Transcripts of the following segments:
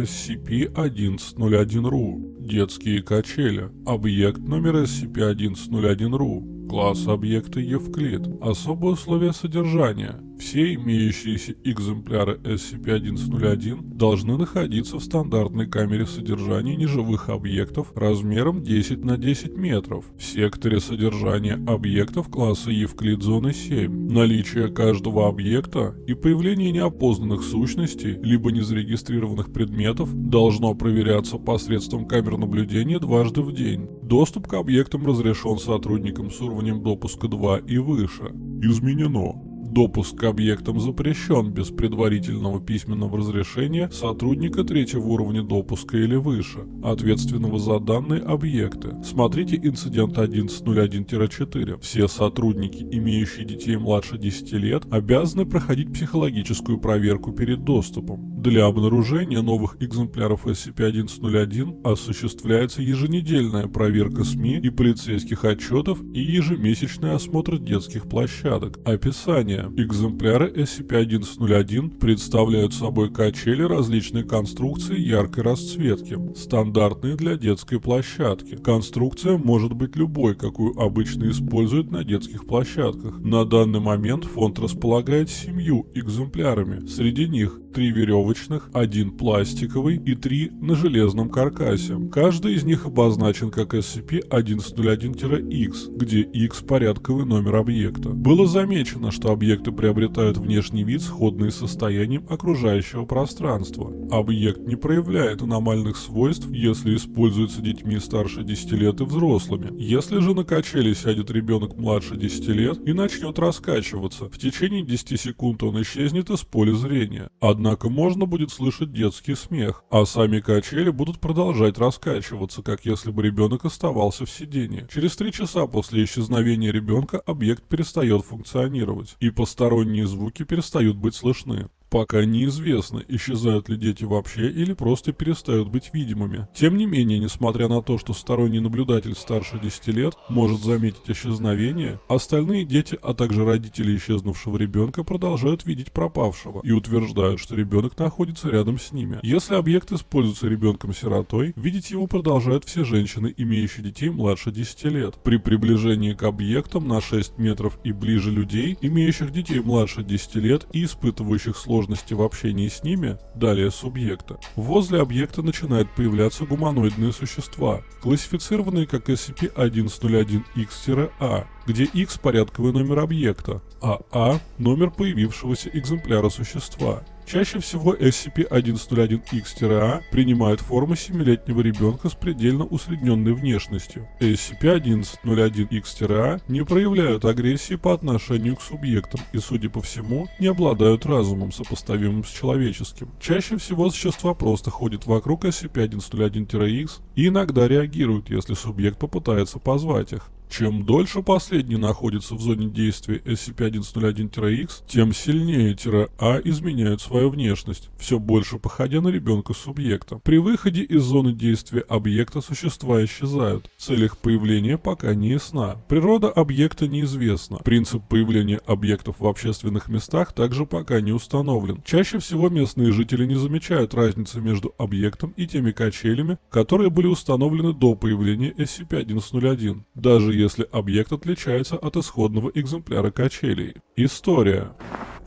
SCP-1101-RU. Детские качели. Объект номер SCP-1101-RU. Класс объекта Евклид. Особые условия содержания. Все имеющиеся экземпляры SCP-1101 должны находиться в стандартной камере содержания неживых объектов размером 10 на 10 метров в секторе содержания объектов класса Евклид зоны 7. Наличие каждого объекта и появление неопознанных сущностей либо незарегистрированных предметов должно проверяться посредством камер наблюдения дважды в день. Доступ к объектам разрешен сотрудникам с уровнем допуска 2 и выше. Изменено. Допуск к объектам запрещен без предварительного письменного разрешения сотрудника третьего уровня допуска или выше, ответственного за данные объекты. Смотрите инцидент 1101-4. Все сотрудники, имеющие детей младше 10 лет, обязаны проходить психологическую проверку перед доступом. Для обнаружения новых экземпляров SCP-1101 осуществляется еженедельная проверка СМИ и полицейских отчетов и ежемесячный осмотр детских площадок. Описание. Экземпляры SCP-1101 представляют собой качели различной конструкции яркой расцветки, стандартные для детской площадки. Конструкция может быть любой, какую обычно используют на детских площадках. На данный момент фонд располагает семью экземплярами. Среди них три веревочных, один пластиковый и три на железном каркасе. Каждый из них обозначен как SCP-1101-X, где X порядковый номер объекта. Было замечено, что объекты приобретают внешний вид, сходный с состоянием окружающего пространства. Объект не проявляет аномальных свойств, если используется детьми старше 10 лет и взрослыми. Если же на качели сядет ребенок младше 10 лет и начнет раскачиваться, в течение 10 секунд он исчезнет из поля зрения. Однако Однако можно будет слышать детский смех, а сами качели будут продолжать раскачиваться, как если бы ребенок оставался в сидении. Через три часа после исчезновения ребенка объект перестает функционировать, и посторонние звуки перестают быть слышны. Пока неизвестно, исчезают ли дети вообще или просто перестают быть видимыми. Тем не менее, несмотря на то, что сторонний наблюдатель старше 10 лет может заметить исчезновение, остальные дети, а также родители исчезнувшего ребенка продолжают видеть пропавшего и утверждают, что ребенок находится рядом с ними. Если объект используется ребенком-сиротой, видеть его продолжают все женщины, имеющие детей младше 10 лет. При приближении к объектам на 6 метров и ближе людей, имеющих детей младше 10 лет и испытывающих сложности сложности в общении с ними, далее субъекта, возле объекта начинают появляться гуманоидные существа, классифицированные как SCP-1101-X-A, где X порядковый номер объекта, а A – номер появившегося экземпляра существа. Чаще всего SCP-101-X-A принимает форму 7-летнего ребенка с предельно усредненной внешностью. SCP-1101-X-A не проявляют агрессии по отношению к субъектам и, судя по всему, не обладают разумом, сопоставимым с человеческим. Чаще всего существа просто ходят вокруг SCP-1101-X и иногда реагируют, если субъект попытается позвать их. Чем дольше последний находится в зоне действия SCP-1101-X, тем сильнее А изменяют свою внешность, все больше походя на ребенка субъекта. При выходе из зоны действия объекта существа исчезают. Цель их появления пока не ясна. Природа объекта неизвестна. Принцип появления объектов в общественных местах также пока не установлен. Чаще всего местные жители не замечают разницы между объектом и теми качелями, которые были установлены до появления SCP-1101. Даже если объект отличается от исходного экземпляра качелей. История.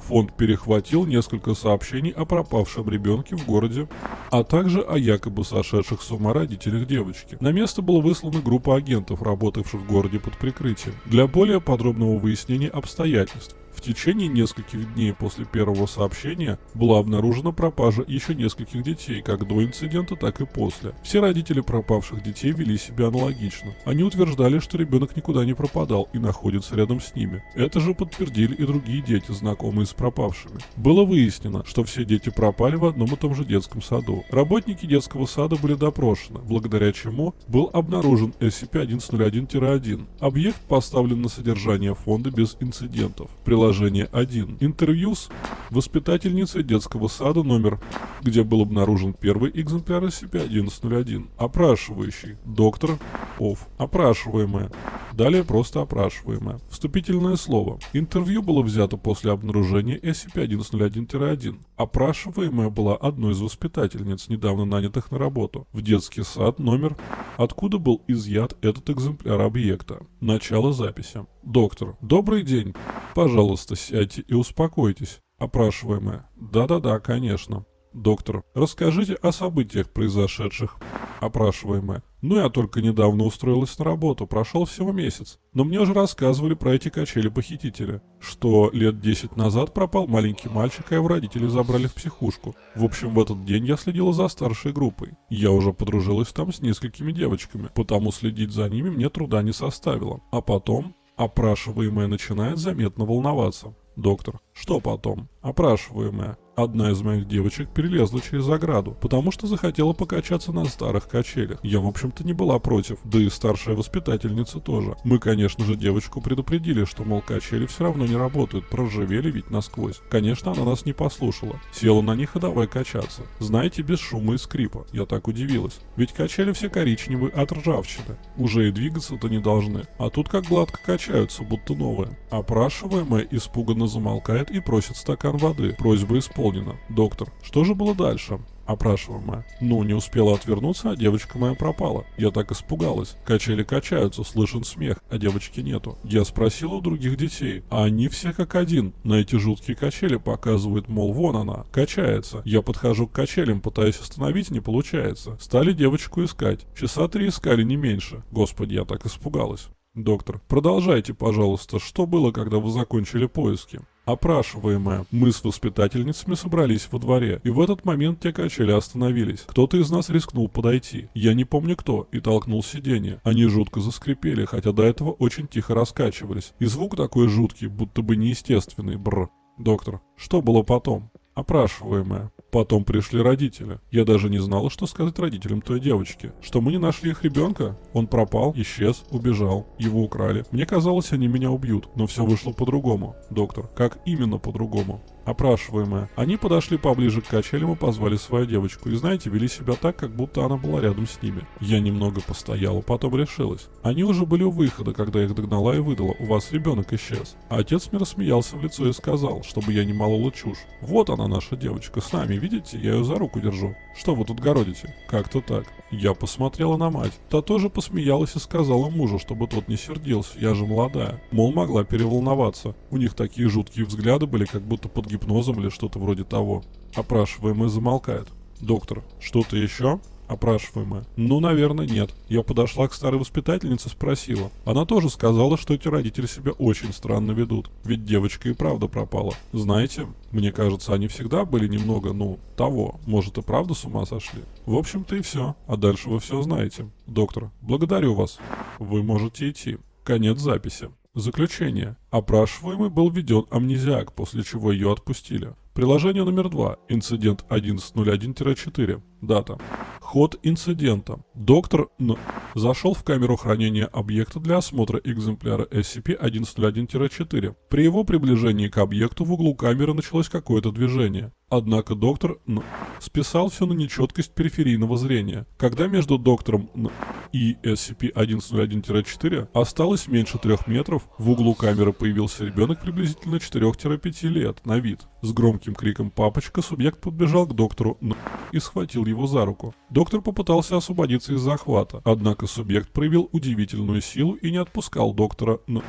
Фонд перехватил несколько сообщений о пропавшем ребенке в городе, а также о якобы сошедших с ума родителях девочки. На место была выслана группа агентов, работавших в городе под прикрытием, для более подробного выяснения обстоятельств. В течение нескольких дней после первого сообщения была обнаружена пропажа еще нескольких детей, как до инцидента, так и после. Все родители пропавших детей вели себя аналогично. Они утверждали, что ребенок никуда не пропадал и находится рядом с ними. Это же подтвердили и другие дети, знакомые с пропавшими. Было выяснено, что все дети пропали в одном и том же детском саду. Работники детского сада были допрошены, благодаря чему был обнаружен SCP-1101-1. Объект поставлен на содержание фонда без инцидентов. Приложение Приложение 1. Интервью с воспитательницей детского сада номер, где был обнаружен первый экземпляр SCP-1101. Опрашивающий. Доктор Ов. Опрашиваемая. Далее просто опрашиваемая. Вступительное слово. Интервью было взято после обнаружения SCP-1101-1. Опрашиваемая была одной из воспитательниц, недавно нанятых на работу, в детский сад номер, откуда был изъят этот экземпляр объекта. Начало записи. Доктор. Добрый день. Пожалуйста, сядьте и успокойтесь. Опрашиваемая. Да-да-да, конечно. Доктор. Расскажите о событиях, произошедших. Опрашиваемая. Ну, я только недавно устроилась на работу, прошел всего месяц. Но мне уже рассказывали про эти качели похитителя. Что лет 10 назад пропал маленький мальчик, а его родители забрали в психушку. В общем, в этот день я следила за старшей группой. Я уже подружилась там с несколькими девочками, потому следить за ними мне труда не составило. А потом опрашиваемая начинает заметно волноваться. Доктор. Что потом? Опрашиваемая. Одна из моих девочек перелезла через ограду, потому что захотела покачаться на старых качелях. Я, в общем-то, не была против, да и старшая воспитательница тоже. Мы, конечно же, девочку предупредили, что, мол, качели все равно не работают, проржавели ведь насквозь. Конечно, она нас не послушала. Села на них и давай качаться. Знаете, без шума и скрипа. Я так удивилась. Ведь качели все коричневые от ржавчины. Уже и двигаться-то не должны. А тут как гладко качаются, будто новые. Опрашиваемая испуганно замолкает и просит стакан воды. Просьба исполнена. Доктор, что же было дальше? Опрашиваемая. Ну, не успела отвернуться, а девочка моя пропала. Я так испугалась. Качели качаются, слышен смех, а девочки нету. Я спросил у других детей, а они все как один. На эти жуткие качели показывают, мол, вон она, качается. Я подхожу к качелям, пытаюсь остановить, не получается. Стали девочку искать. Часа три искали, не меньше. Господи, я так испугалась. Доктор, продолжайте, пожалуйста, что было, когда вы закончили поиски? Опрашиваемая. Мы с воспитательницами собрались во дворе, и в этот момент те качели остановились. Кто-то из нас рискнул подойти. Я не помню кто, и толкнул сиденье. Они жутко заскрипели, хотя до этого очень тихо раскачивались. И звук такой жуткий, будто бы неестественный. Бр. Доктор, что было потом? Опрашиваемая. Потом пришли родители. Я даже не знала, что сказать родителям той девочки. Что мы не нашли их ребенка. Он пропал, исчез, убежал. Его украли. Мне казалось, они меня убьют. Но все вышло по-другому. Доктор, как именно по-другому? Опрашиваемая. Они подошли поближе к качелям и позвали свою девочку. И знаете, вели себя так, как будто она была рядом с ними. Я немного постояла, потом решилась. Они уже были у выхода, когда их догнала и выдала. У вас ребенок исчез. А отец мне рассмеялся в лицо и сказал, чтобы я не молола чушь. Вот она наша девочка с нами, видите, я ее за руку держу. Что вы тут городите? Как-то так. Я посмотрела на мать. Та тоже посмеялась и сказала мужу, чтобы тот не сердился, я же молодая. Мол, могла переволноваться. У них такие жуткие взгляды были, как будто под гипнозом или что-то вроде того. Опрашиваемый замолкает. Доктор, что-то еще? Опрашиваемая. Ну, наверное, нет. Я подошла к старой воспитательнице, спросила. Она тоже сказала, что эти родители себя очень странно ведут. Ведь девочка и правда пропала. Знаете, мне кажется, они всегда были немного, ну, того. Может и правда с ума сошли. В общем-то и все. А дальше вы все знаете. Доктор, благодарю вас. Вы можете идти. Конец записи. Заключение. Опрашиваемый был введен амнезиак, после чего ее отпустили. Приложение номер 2. Инцидент 1101-4. Дата. Ход инцидента. Доктор Н. зашел в камеру хранения объекта для осмотра экземпляра SCP-1101-4. При его приближении к объекту в углу камеры началось какое-то движение. Однако доктор Н. списал все на нечеткость периферийного зрения. Когда между доктором Н. и SCP-1101-4 осталось меньше трех метров, в углу камеры появился ребенок приблизительно 4-5 лет на вид. С громким криком «папочка» субъект подбежал к доктору Н. и схватил его за руку. Доктор попытался освободиться из захвата, однако субъект проявил удивительную силу и не отпускал доктора Н.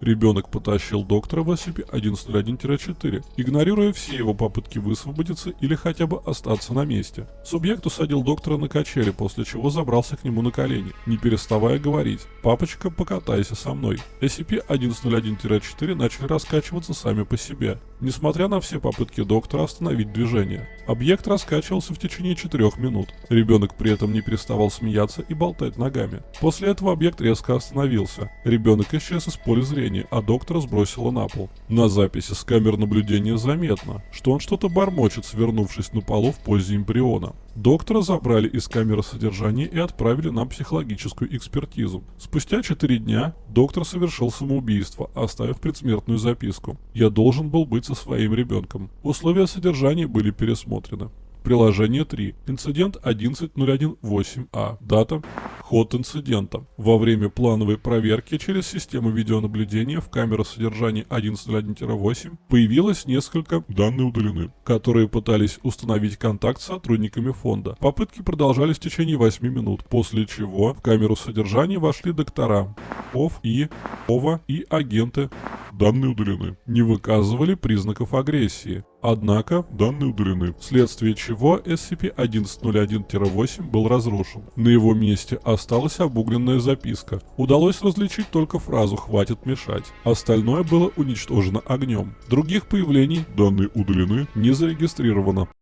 Ребенок потащил доктора в SCP-101-4, игнорируя все его попытки высвободиться или хотя бы остаться на месте. Субъект усадил доктора на качели, после чего забрался к нему на колени, не переставая говорить «Папочка, покатайся со мной». SCP-101-4 начали раскачиваться сами по себе, несмотря на все попытки доктора остановить движение. Объект раскачивался в течение 4 минут. Ребенок при этом не переставал смеяться и болтать ногами. После этого объект резко остановился. Ребенок исчез из поля зрения наблюдения, а доктора сбросило на пол. На записи с камер наблюдения заметно, что он что-то бормочет, свернувшись на полу в позе эмбриона. Доктора забрали из камеры содержания и отправили на психологическую экспертизу. Спустя 4 дня доктор совершил самоубийство, оставив предсмертную записку. «Я должен был быть со своим ребенком». Условия содержания были пересмотрены. Приложение 3. Инцидент 11.01.8а. Дата. Ход инцидента. Во время плановой проверки через систему видеонаблюдения в камеру содержания 11.01-8 появилось несколько данные удалены, которые пытались установить контакт с сотрудниками фонда. Попытки продолжались в течение 8 минут, после чего в камеру содержания вошли доктора, ОВ и ОВА и агенты данные удалены. Не выказывали признаков агрессии. Однако данные удалены, вследствие чего SCP-1101-8 был разрушен. На его месте осталась обугленная записка. Удалось различить только фразу «хватит мешать». Остальное было уничтожено огнем. Других появлений данные удалены не зарегистрировано.